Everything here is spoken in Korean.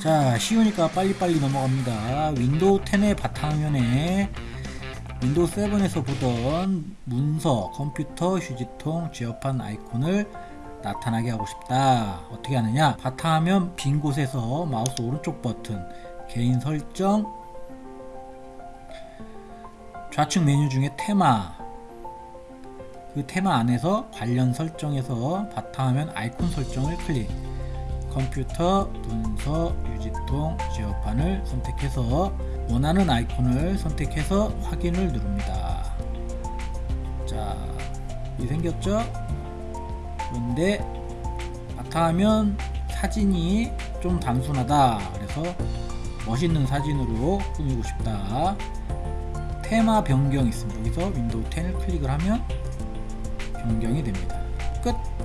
자 쉬우니까 빨리빨리 넘어갑니다. 윈도우 10의 바탕화면에 윈도우 7에서 보던 문서, 컴퓨터, 휴지통, 제어판 아이콘을 나타나게 하고 싶다. 어떻게 하느냐? 바탕화면 빈 곳에서 마우스 오른쪽 버튼 개인 설정 좌측 메뉴 중에 테마. 그 테마 안에서 관련 설정에서 바탕화면 아이콘 설정을 클릭. 컴퓨터, 문서, 휴지통, 제어판을 선택해서 원하는 아이콘을 선택해서 확인을 누릅니다. 자, 이 생겼죠? 그런데 바탕화면 사진이 좀 단순하다. 그래서 멋있는 사진으로 꾸미고 싶다. 테마 변경 있습니다. 여기서 윈도우 10을 클릭을 하면 변경이 됩니다. 끝!